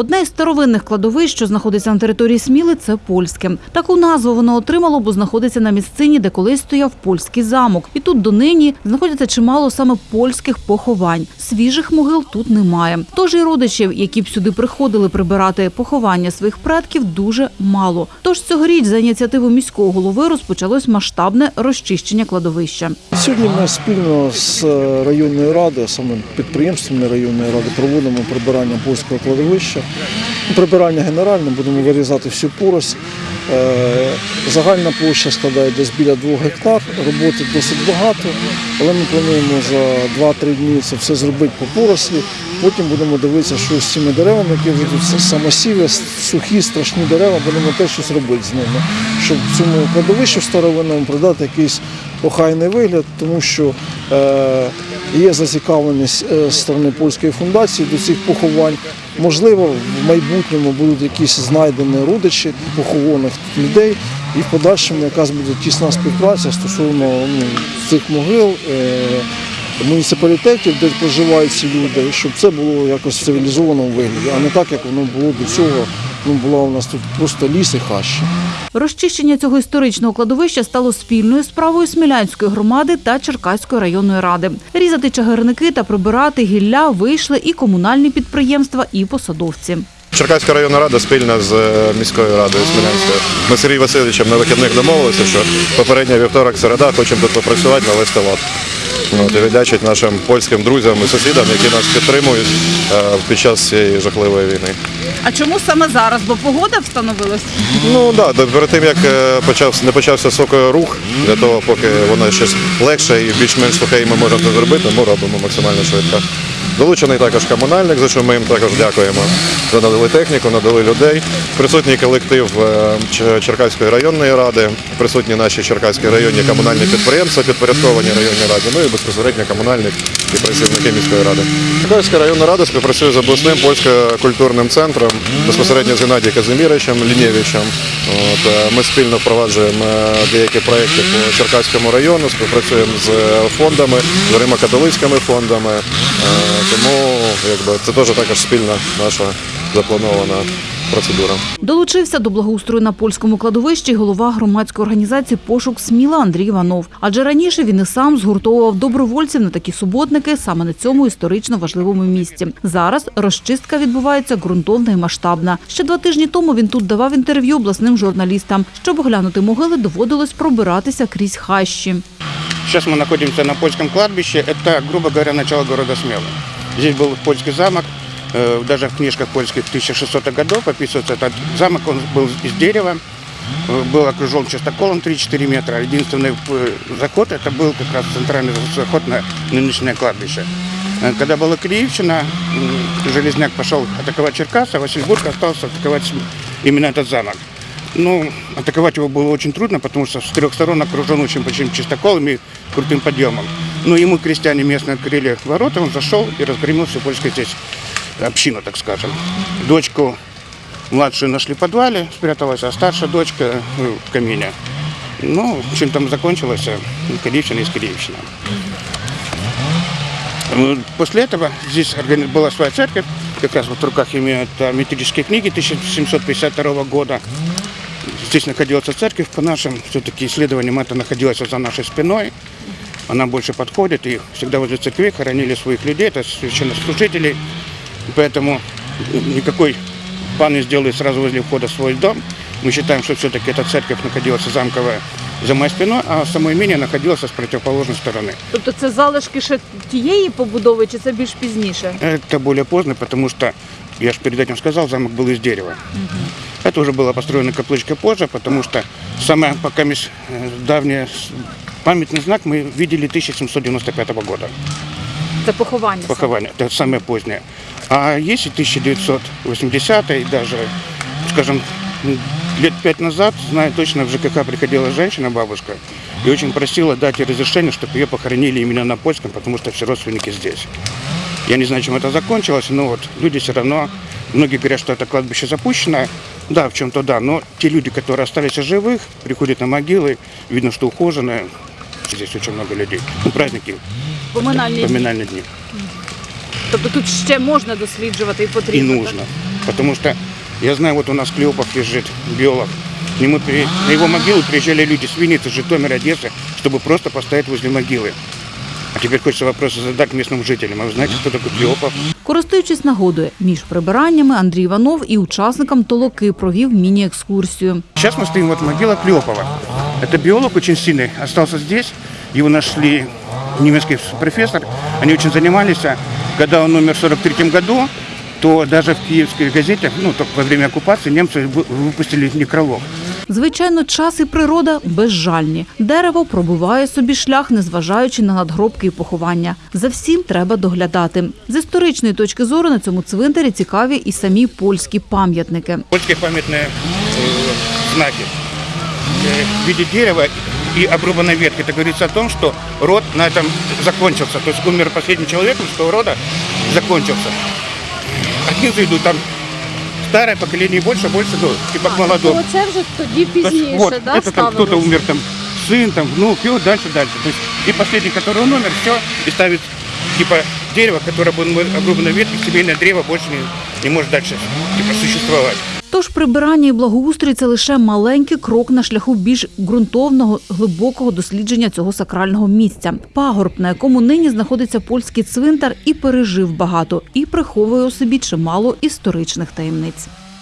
Одне із старовинних кладовищ, що знаходиться на території Сміли, це польське. Таку назву воно отримало, бо знаходиться на місцині, де колись стояв польський замок. І тут донині знаходиться чимало саме польських поховань. Свіжих могил тут немає. Тож і родичів, які б сюди приходили прибирати поховання своїх предків, дуже мало. Тож цьогоріч за ініціативу міського голови розпочалось масштабне розчищення кладовища. Сьогодні ми спільно з е, районною радою, саме підприємствами районної ради, проводимо прибирання польського кладовища. Прибирання генеральне, будемо вирізати всю поросль. Е, Загальна площа складає десь біля 2 гектар. Роботи досить багато, але ми плануємо за 2-3 дні це все зробити по порослі. Потім будемо дивитися, що з цими деревами, які вже тут самосіві, сухі, страшні дерева, будемо теж щось робити з ними, щоб цьому кладовищу старовинному придати якийсь охайний вигляд, тому що е, є зацікавленість е, сторони польської фундації до цих поховань. Можливо, в майбутньому будуть якісь знайдені родичі похованих людей, і в подальшому якась буде тісна співпраця стосовно ну, цих могил. Е, Муніципалітетів, де проживають ці люди, щоб це було якось в цивілізованому вигляді, а не так, як воно було до цього. Ну, була у нас тут просто ліс і хащі. Розчищення цього історичного кладовища стало спільною справою Смілянської громади та Черкаської районної ради. Різати чагарники та прибирати гілля вийшли і комунальні підприємства, і посадовці. Черкаська районна рада спільно з е, міською радою Смілянською. Ми з Сергієм Васильовичем на вихідних домовилися, що попередня вівторок середа хочемо тут попрацювати, навести лад. От, і віддячить нашим польським друзям і сусідам, які нас підтримують е, під час цієї жахливої війни. А чому саме зараз? Бо погода встановилась? Ну так, да, перед тим як е, почався не почався сокорух, для того, поки воно щось легше і більш-менш сухе, і ми можемо це зробити, ми робимо максимально швидко. Долучений також комунальник, за що ми їм також дякуємо. Надали техніку, надали людей. Присутній колектив е, Черкаської районної ради, присутні наші Черкаські районні комунальні підприємства, підпорядковані районній раді, ну і безпосередньо комунальник і працівники міської ради. Черкаська районна рада співпрацює з обласним польсько-культурним центром, безпосередньо з Геннадієм Казиміровичем Лінєвичем. От, е, ми спільно впроваджуємо е, деякі проекти по Черкаському району, співпрацюємо з фондами, з Римо-католицькими фондами. Е, Тому якби, це теж також спільна наша запланована процедура. Долучився до благоустрою на польському кладовищі й голова громадської організації Пошук Сміла Андрій Іванов. Адже раніше він і сам згуртовував добровольців на такі суботники саме на цьому історично важливому місці. Зараз розчистка відбувається ґрунтовна і масштабна. Ще два тижні тому він тут давав інтерв'ю обласним журналістам. Щоб оглянути могили, доводилось пробиратися крізь хащі. Сейчас мы находимся на польском кладбище. Это, грубо говоря, начало города Смелы. Здесь был польский замок. Э, Даже в книжках польских 1600-х годов описывается этот замок. Он был из дерева, э, был окружен частоколом 3-4 метра. Единственный э, заход это был как раз центральный заход на нынешнее кладбище. Когда была Киевщина, м, Железняк пошел атаковать Черкас, а Васильбург остался атаковать именно этот замок. Ну, атаковать его было очень трудно, потому что с трех сторон окружен очень большим чистоколом и крутым подъемом. Но ему крестьяне местные открыли ворота, он зашел и разгромил всю польскую здесь общину, так скажем. Дочку младшую нашли в подвале, спряталась, а старшая дочка э, в камине. Ну, чем там закончилось, э, Киевщина из Киевщина. Ну, После этого здесь была своя церковь, как раз вот в руках имеют методические книги 1752 года. Здесь находилась церковь, по нашим все-таки исследованиям это находилось за нашей спиной Она больше подходит, и всегда возле церкви хоронили своих людей, это священнослужителей. Поэтому никакой пан не сделает сразу возле входа свой дом. Мы считаем, что все-таки эта церковь находилась замковая за моей спиной, а само имение находилось с противоположной стороны. Тобто це залишки ще тієї побудови, чи це більш пізніше? Это более поздно, потому что, я же перед этим сказал, замок был из дерева. Это уже было построено каплычкой позже, потому что самое пока мис- э, давнее с- памятный знак мы видели 1795 года. Це поховання. Похование, это самое позднее. А есть и 1980 и даже, скажем, лет пять назад, знаю точно, в ЖКХ приходила женщина, бабушка, и очень просила дать ей разрешение, чтобы ее похоронили именно на польском, потому что все родственники здесь. Я не знаю, чем это закончилось, но вот люди все равно, многие говорят, что это кладбище запущено. Да, в чем-то да, но те люди, которые остались живых, приходят на могилы, видно, что ухоженные. Здесь очень много людей. Ну, праздники, Поминальні. поминальные дни. Тобто тут ще можна досліджувати і И потрібно. нужно. Потому что я знаю, вот у нас Клеопов лежит, биолог. К нему при- на его могилу приезжали люди с Винницы, Житомира, Одессы, чтобы просто поставить возле могилы. А теперь хочется вопросы задать местным жителям. А вы знаете, кто такой Клеопов? Користуючись нагодою, між прибираннями Андрій Іванов і учасникам толоки провів міні-екскурсію. Сейчас мы стоим вот могила Клеопова. Это биолог очень сильный, остался здесь. Его нашли немецкий профессор. Они очень занимались. а Когда он умер в 43 году, то даже в киевских газетах, ну, только во время оккупации, немцы вы- выпустили некролог. Звичайно, час і природа безжальні. Дерево пробиває собі шлях, незважаючи на надгробки і поховання. За всім треба доглядати. З історичної точки зору на цьому цвинтарі цікаві і самі польські пам'ятники. Польские памятные э, знаки э, в виде дерева и обрубанной ветки. Это говорится о том, что род на этом закончился. То есть умер последний человек мужского рода, закончился. А снизу идут там старое поколение больше, больше, ну, типа к молодому. То це вже тоді То есть, пізніше, вот, да, это там кто-то ставилось? умер, там, сын, там, внук, и вот дальше, дальше. То есть, и последний, который он умер, все, и ставит, типа, дерево, которое было обрубано ветки, семейное древо больше не, не может дальше, типа, существовать. Тож прибирання і благоустрій це лише маленький крок на шляху більш ґрунтовного, глибокого дослідження цього сакрального місця. Пагорб, на якому нині знаходиться польський цвинтар, і пережив багато, і приховує у собі чимало історичних таємниць.